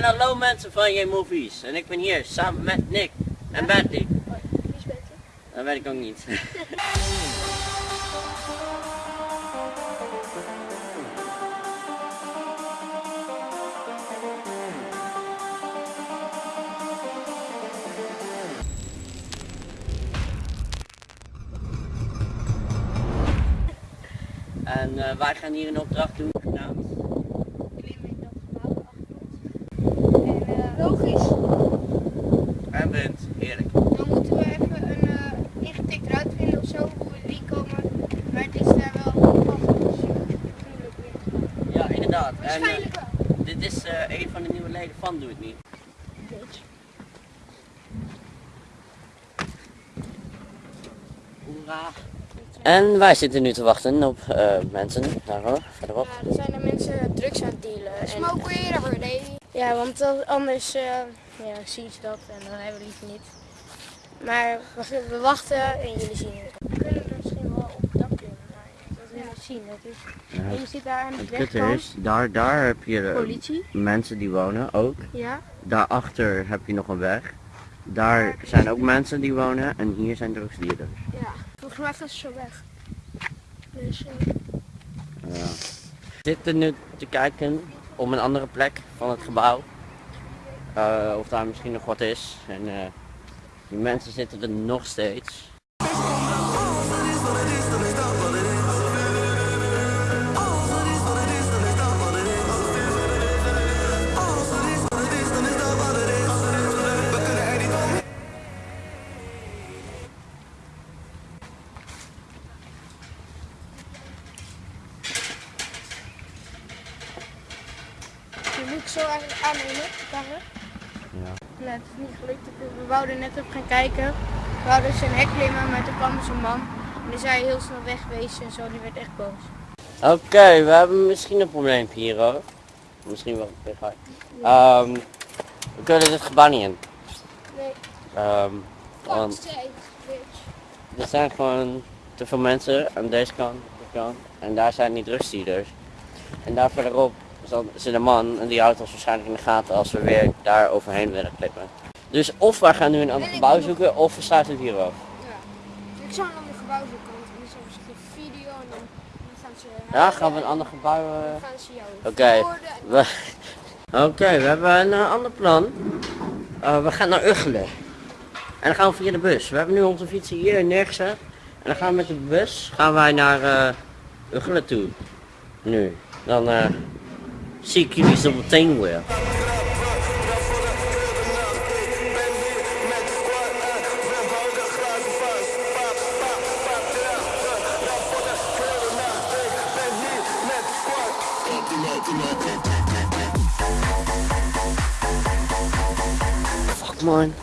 En hallo mensen van je movies. En ik ben hier samen met Nick en Bentley. Wie is beter? Dat weet ik ook niet. En eh, wij gaan hier een opdracht doen. Klim in dat gebouw achter ons. En, eh, Logisch. En wind, heerlijk. Dan moeten we even een uh, ingetikt route vinden of zo, hoe we die komen. Maar het is daar wel weer. Ja, inderdaad. En, eh, wel. dit is eh, een van de nieuwe leden van Doe Het Niet. Hoera. En wij zitten nu te wachten op eh, mensen. Daar hoor, verderop. Ja, er zijn er mensen drugs aan het dealen. En, Smoke weer ja, want anders eh, ja, zien ze dat en dan hebben we liever niet. Maar we, we wachten en jullie zien het. We kunnen er misschien wel op het dak klimmen, maar dat wil je zien. Dat is, en je zit daar aan de Het is, daar, daar heb je eh, Politie. mensen die wonen ook. Ja. Daarachter heb je nog een weg. Daar zijn ook mensen die wonen en hier zijn drugsdealers. ja. Volgens mij gaan ze zo weg. Dus eh, Ja. We zitten nu te kijken op een andere plek van het gebouw. Eh, of daar misschien nog wat is. En eh, die mensen zitten er nog steeds. die moet zo eigenlijk aannemen, de het is niet gelukt. We wouden net op gaan kijken. We wouden een hek klimmen, maar toen kwam een man. En die zei heel snel wegwezen en zo, die werd echt boos. Oké, we hebben misschien een probleempje hier hoor. Misschien wel een. Ehm we kunnen dit gebouw niet in. Nee. Ehm, want er zijn gewoon te veel mensen aan deze kant, de kant. En daar zijn die drugsdealers. En daar verderop zal- zit een man en die houdt ons waarschijnlijk in de gaten als we weer daar overheen willen klippen. Dus of wij gaan nu een ander gebouw zoeken of we sluiten het hier af. Ja. Ik zou een ander gebouw zoeken, want dan is er misschien een video en dan, dan gaan ze... Ja, gaan we een ander gebouw... eh, Dan gaan ze jou Oké. We... Oké, we hebben een eh, ander plan. Eh, we gaan naar Uggelen. En dan gaan we via de bus. We hebben nu onze fietsen hier neergezet. En dan gaan we met de bus gaan wij naar eh Uggelen toe. Nu. Dan eh, zie ik jullie zo meteen weer. Fuck man.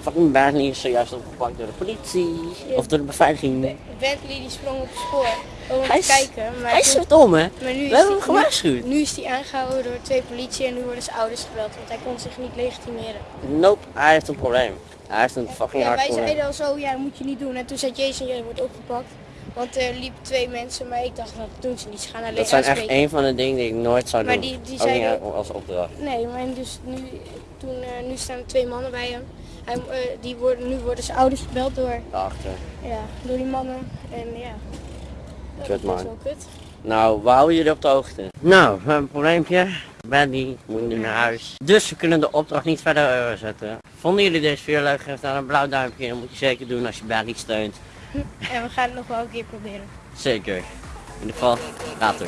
Fucking Bentley is zojuist opgepakt door de politie. Of door de beveiliging. Bentley die sprong op het spoor om Hij te is- kijken. Maar, Hij is zo dom hè. maar nu We is hebben die- hem gewaarschuwd. Nu, nu is hij aangehouden door twee politie en nu worden zijn ouders gebeld, want hij kon zich niet legitimeren. Nope, hij heeft een probleem. Hij heeft een fucking Ja, hard wij probleem. zeiden al zo, ja dat moet je niet doen. En toen zei Jason, jij wordt opgepakt. Want er liepen twee mensen, maar ik dacht, nou, dat doen ze niet. Ze gaan alleen Dat zijn echt een van de dingen die ik nooit zou Maar doen. die- die niet als opdracht. Nee, maar dus nu, toen, eh, nu staan er twee mannen bij hem. Hij, eh, die worden, nu worden zijn ouders gebeld door, Daarachter. ja, door die mannen. En ja, dat Kut, is man. wel kut. Nou, we houden jullie op de hoogte. Nou, we hebben een probleempje. Benny moet nu naar huis. Dus we kunnen de opdracht niet verder zetten. Vonden jullie deze video leuk? Geef dan een blauw duimpje. Dat moet je zeker doen als je Benny steunt. En we gaan het nog wel een keer proberen. Zeker. In ieder geval, later.